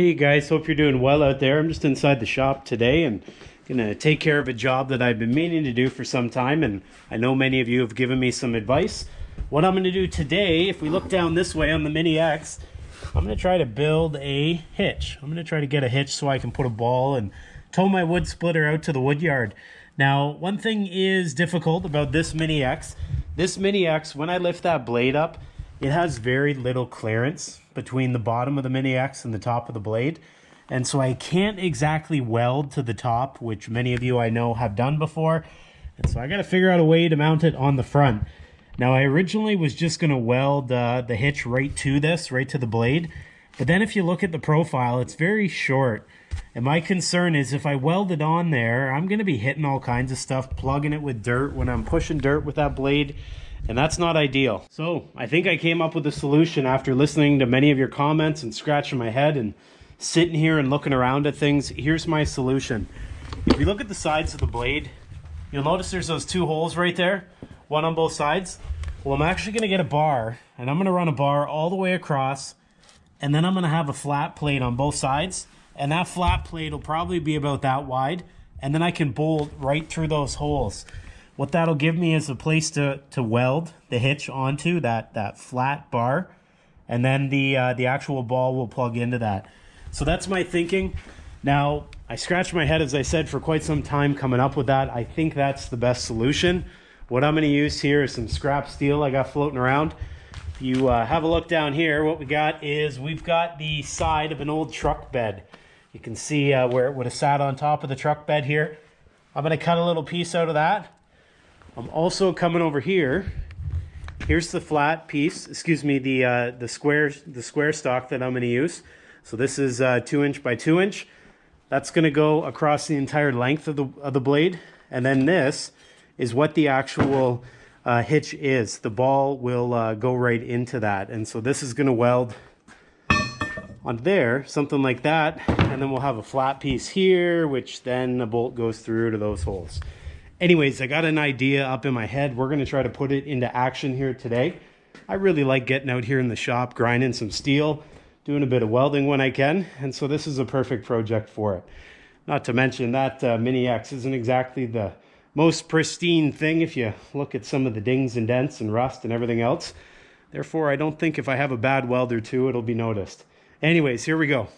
Hey guys, hope you're doing well out there. I'm just inside the shop today and gonna take care of a job that I've been meaning to do for some time and I know many of you have given me some advice. What I'm gonna do today, if we look down this way on the Mini X, I'm gonna try to build a hitch. I'm gonna try to get a hitch so I can put a ball and tow my wood splitter out to the wood yard. Now, one thing is difficult about this Mini X. This Mini X, when I lift that blade up, it has very little clearance between the bottom of the Mini X and the top of the blade. And so I can't exactly weld to the top, which many of you I know have done before. And so I got to figure out a way to mount it on the front. Now I originally was just going to weld uh, the hitch right to this, right to the blade. But then if you look at the profile, it's very short. And my concern is if I weld it on there, I'm going to be hitting all kinds of stuff, plugging it with dirt when I'm pushing dirt with that blade and that's not ideal. So I think I came up with a solution after listening to many of your comments and scratching my head and sitting here and looking around at things. Here's my solution. If you look at the sides of the blade, you'll notice there's those two holes right there, one on both sides. Well, I'm actually gonna get a bar and I'm gonna run a bar all the way across and then I'm gonna have a flat plate on both sides and that flat plate will probably be about that wide and then I can bolt right through those holes. What that'll give me is a place to, to weld the hitch onto, that, that flat bar, and then the, uh, the actual ball will plug into that. So that's my thinking. Now, I scratched my head, as I said, for quite some time coming up with that. I think that's the best solution. What I'm going to use here is some scrap steel I got floating around. If you uh, have a look down here, what we got is we've got the side of an old truck bed. You can see uh, where it would have sat on top of the truck bed here. I'm going to cut a little piece out of that I'm also coming over here. Here's the flat piece, excuse me, the uh, the square the square stock that I'm going to use. So this is uh, two inch by two inch. That's going to go across the entire length of the of the blade, and then this is what the actual uh, hitch is. The ball will uh, go right into that, and so this is going to weld on there, something like that, and then we'll have a flat piece here, which then a bolt goes through to those holes anyways, I got an idea up in my head. We're going to try to put it into action here today. I really like getting out here in the shop, grinding some steel, doing a bit of welding when I can. And so this is a perfect project for it. Not to mention that uh, Mini X isn't exactly the most pristine thing if you look at some of the dings and dents and rust and everything else. Therefore, I don't think if I have a bad weld or two, it'll be noticed. Anyways, here we go.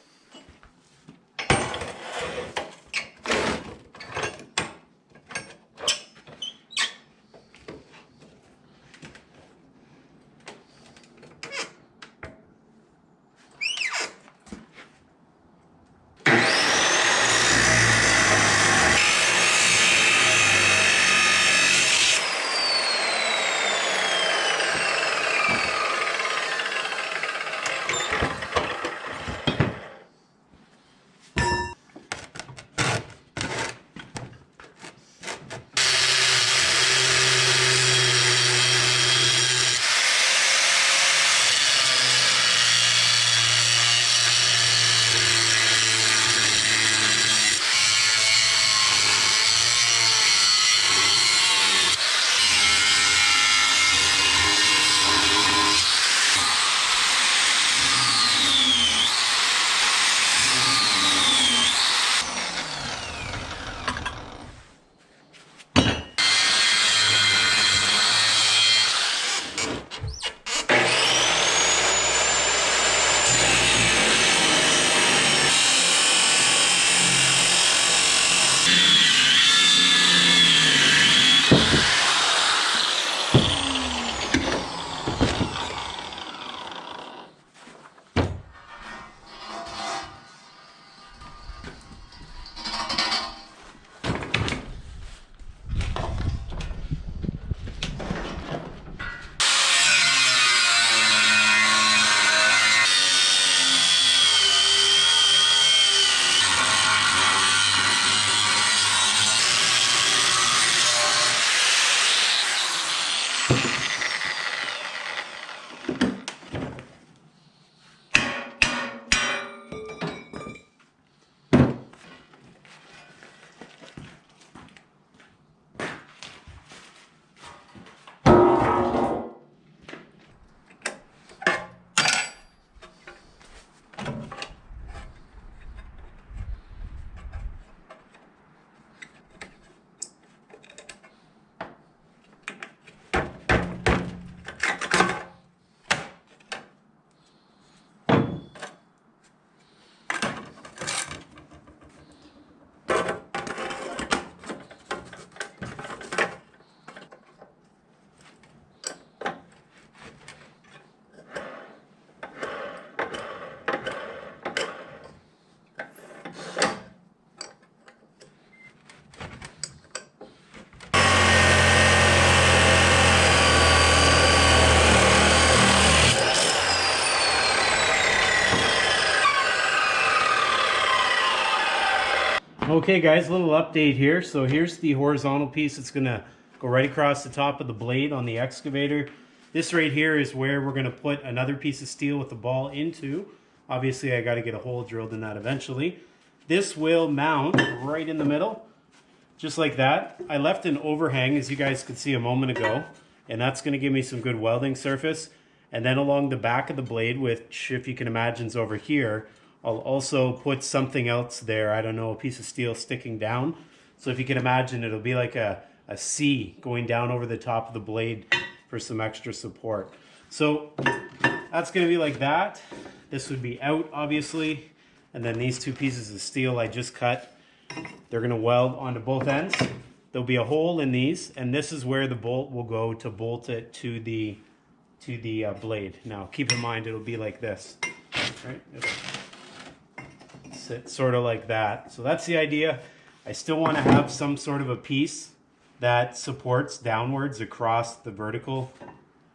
Okay guys, little update here. So here's the horizontal piece that's gonna go right across the top of the blade on the excavator. This right here is where we're gonna put another piece of steel with the ball into. Obviously I gotta get a hole drilled in that eventually. This will mount right in the middle, just like that. I left an overhang as you guys could see a moment ago, and that's gonna give me some good welding surface. And then along the back of the blade, which if you can imagine is over here, I'll also put something else there. I don't know, a piece of steel sticking down. So if you can imagine, it'll be like a, a C going down over the top of the blade for some extra support. So that's gonna be like that. This would be out, obviously. And then these two pieces of steel I just cut, they're gonna weld onto both ends. There'll be a hole in these, and this is where the bolt will go to bolt it to the to the uh, blade. Now, keep in mind, it'll be like this, right? It'll sort of like that. So that's the idea. I still want to have some sort of a piece that supports downwards across the vertical,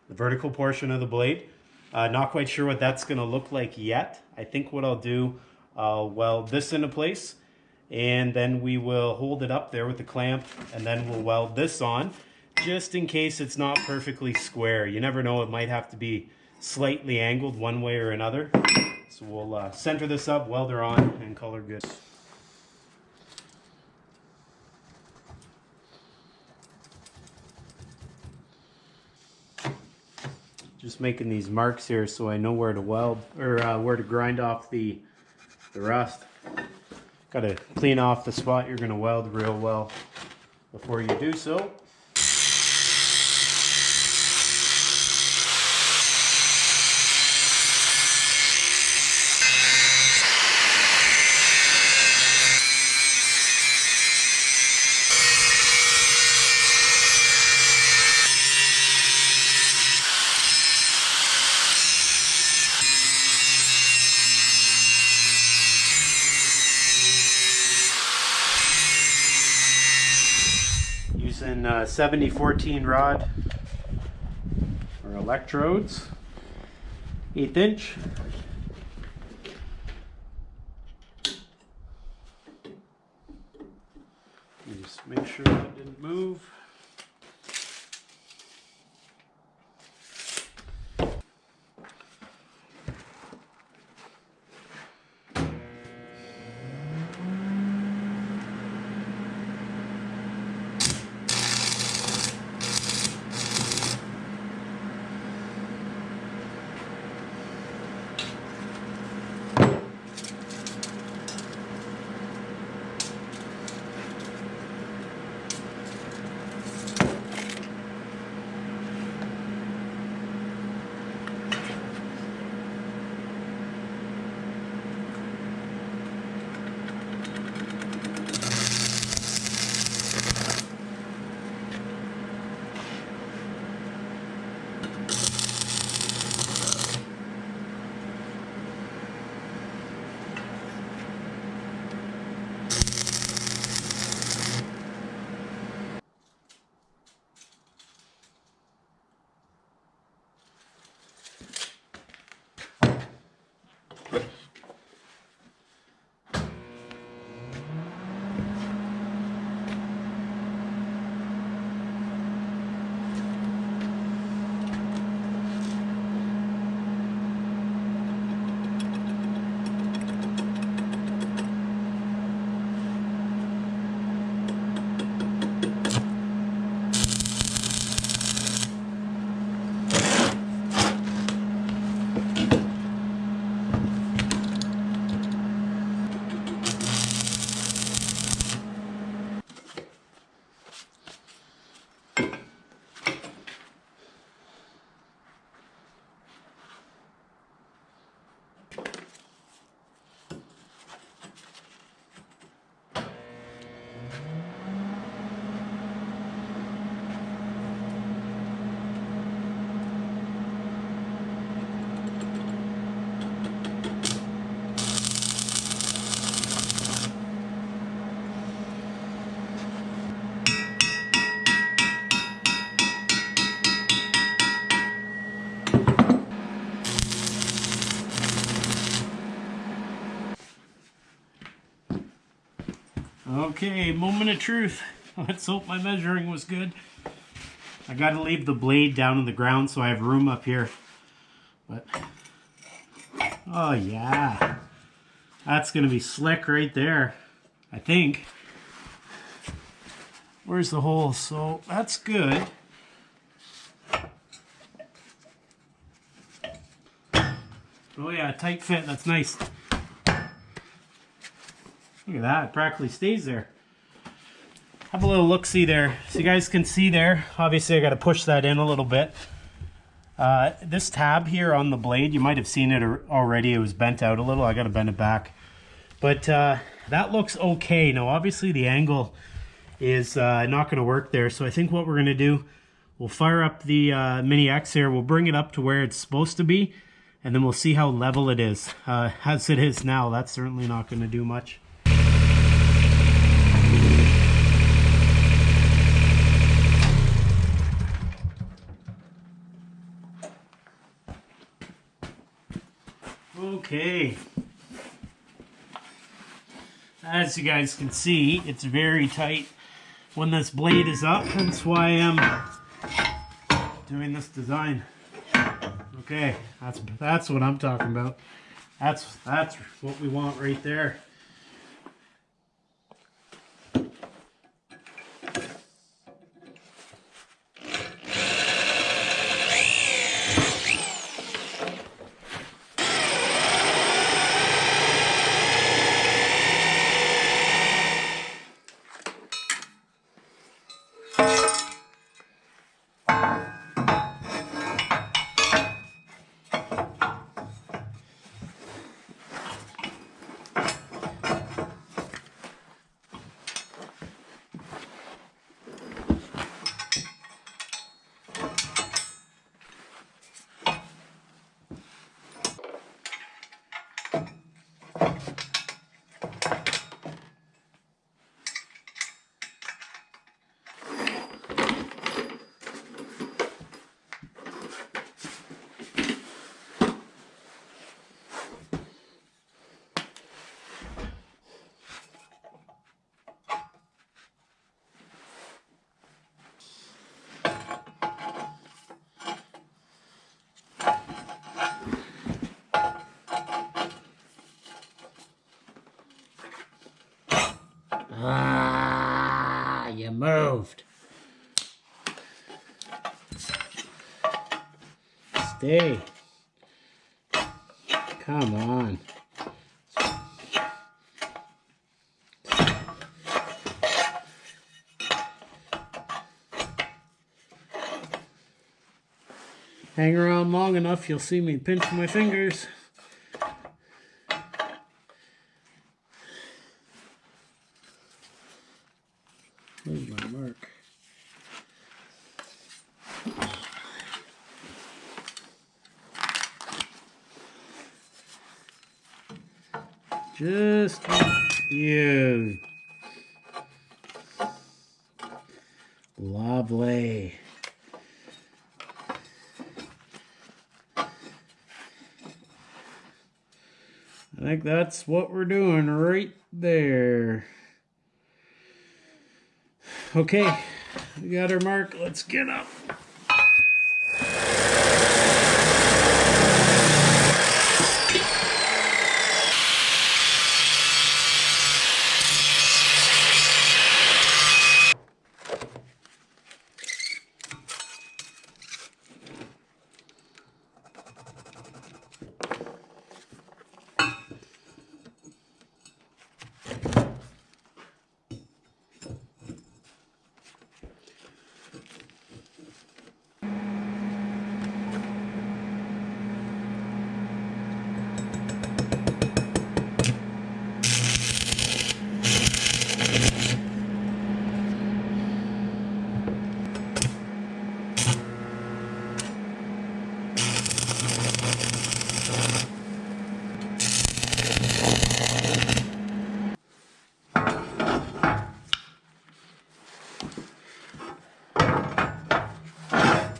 the vertical portion of the blade. Uh, not quite sure what that's going to look like yet. I think what I'll do, I'll weld this into place and then we will hold it up there with the clamp and then we'll weld this on just in case it's not perfectly square. You never know, it might have to be slightly angled one way or another. So we'll uh, center this up, weld her on, and her good. Just making these marks here so I know where to weld, or uh, where to grind off the, the rust. Got to clean off the spot you're going to weld real well before you do so. using uh, 7014 rod or electrodes, eighth inch. Just make sure that didn't move. Okay, moment of truth. Let's hope my measuring was good. I gotta leave the blade down on the ground so I have room up here. But, oh yeah. That's gonna be slick right there. I think. Where's the hole? So that's good. Oh yeah, tight fit, that's nice. Look at that, it practically stays there. Have a little look-see there. So you guys can see there, obviously I gotta push that in a little bit. Uh, this tab here on the blade, you might have seen it already, it was bent out a little, I gotta bend it back. But uh, that looks okay. Now obviously the angle is uh, not gonna work there, so I think what we're gonna do, we'll fire up the uh, Mini X here, we'll bring it up to where it's supposed to be, and then we'll see how level it is. Uh, as it is now, that's certainly not gonna do much. Okay. As you guys can see, it's very tight when this blade is up. That's why I'm doing this design. Okay, that's that's what I'm talking about. That's that's what we want right there. Moved. Stay. Come on. Hang around long enough, you'll see me pinch my fingers. There's my mark. Just you. Lovely. I think that's what we're doing right there. Okay, we got our mark. Let's get up.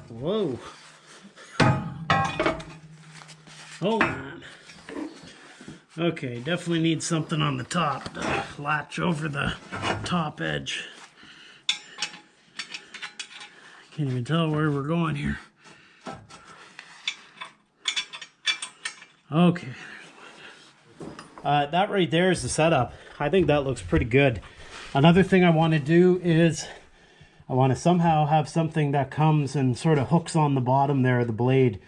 Whoa. Hold on. Okay, definitely need something on the top to latch over the top edge. Can't even tell where we're going here. Okay. Uh, that right there is the setup. I think that looks pretty good. Another thing I want to do is I want to somehow have something that comes and sort of hooks on the bottom there of the blade.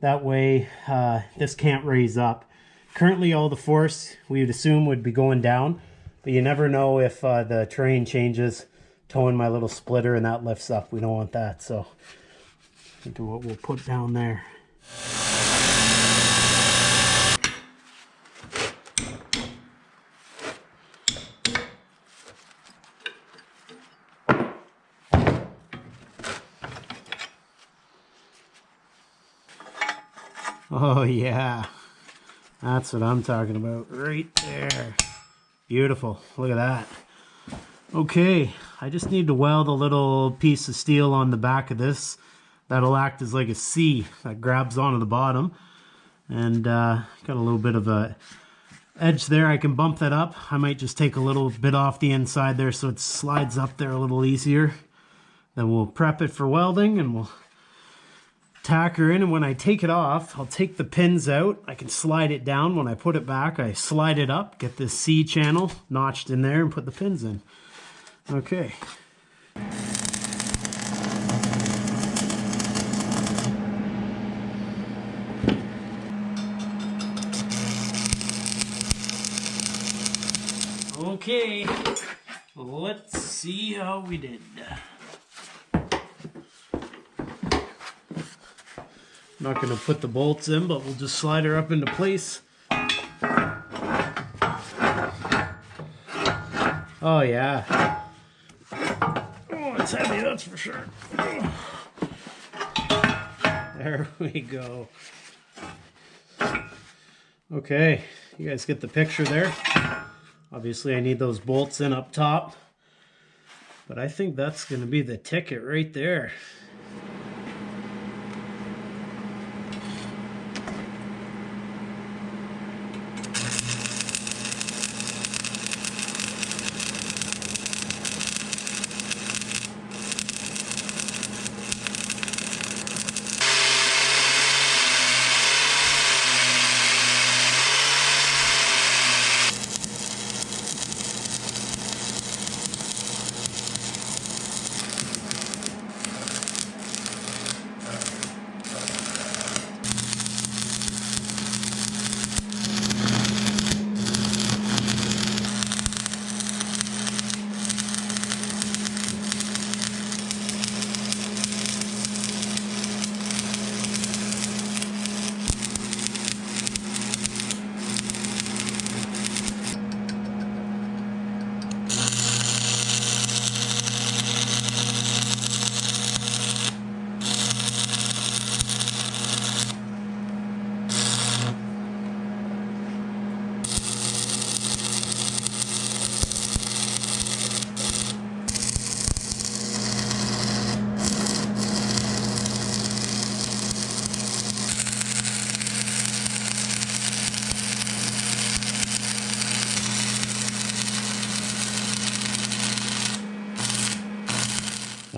That way uh, this can't raise up. Currently all the force we would assume would be going down, but you never know if uh, the terrain changes, towing my little splitter and that lifts up. We don't want that, so I think of what we'll put down there. Oh yeah, that's what I'm talking about right there. Beautiful, look at that. Okay, I just need to weld a little piece of steel on the back of this. That'll act as like a C that grabs onto the bottom. And uh, got a little bit of a edge there. I can bump that up. I might just take a little bit off the inside there so it slides up there a little easier. Then we'll prep it for welding and we'll tack her in and when I take it off I'll take the pins out. I can slide it down. When I put it back I slide it up get this C channel notched in there and put the pins in. Okay. Okay let's see how we did not going to put the bolts in, but we'll just slide her up into place. Oh, yeah. Oh, it's heavy, that's for sure. There we go. Okay, you guys get the picture there. Obviously, I need those bolts in up top. But I think that's going to be the ticket right there.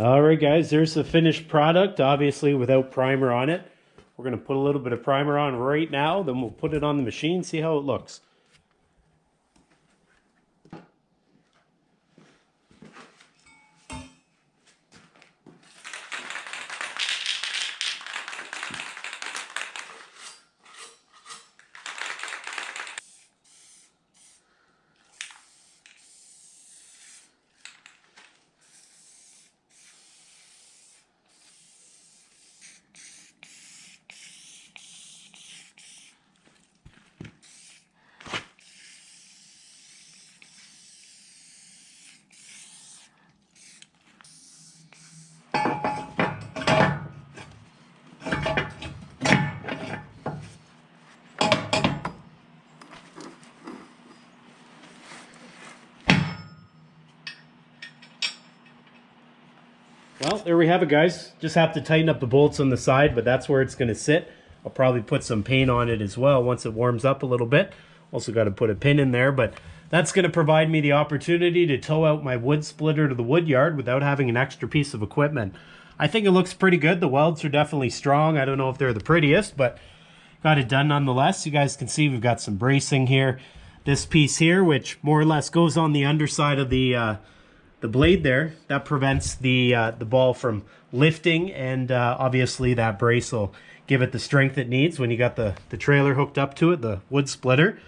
All right, guys, there's the finished product, obviously without primer on it. We're going to put a little bit of primer on right now, then we'll put it on the machine, see how it looks. Well, there we have it, guys. Just have to tighten up the bolts on the side, but that's where it's going to sit. I'll probably put some paint on it as well once it warms up a little bit. Also got to put a pin in there, but that's going to provide me the opportunity to tow out my wood splitter to the wood yard without having an extra piece of equipment. I think it looks pretty good. The welds are definitely strong. I don't know if they're the prettiest, but got it done nonetheless. You guys can see we've got some bracing here. This piece here, which more or less goes on the underside of the uh, the blade there, that prevents the uh, the ball from lifting, and uh, obviously that brace will give it the strength it needs when you got the, the trailer hooked up to it, the wood splitter.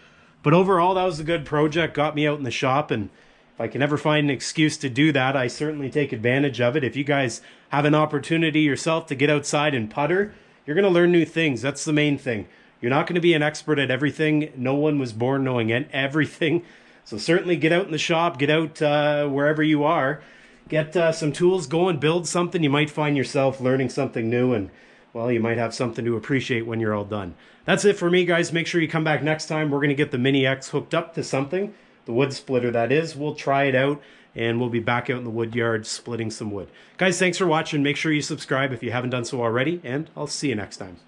But overall, that was a good project, got me out in the shop, and if I can ever find an excuse to do that, I certainly take advantage of it. If you guys have an opportunity yourself to get outside and putter, you're going to learn new things. That's the main thing. You're not going to be an expert at everything. No one was born knowing everything. So certainly get out in the shop, get out uh, wherever you are, get uh, some tools go and build something. You might find yourself learning something new and well, you might have something to appreciate when you're all done. That's it for me, guys. Make sure you come back next time. We're going to get the Mini X hooked up to something, the wood splitter that is. We'll try it out, and we'll be back out in the wood yard splitting some wood. Guys, thanks for watching. Make sure you subscribe if you haven't done so already, and I'll see you next time.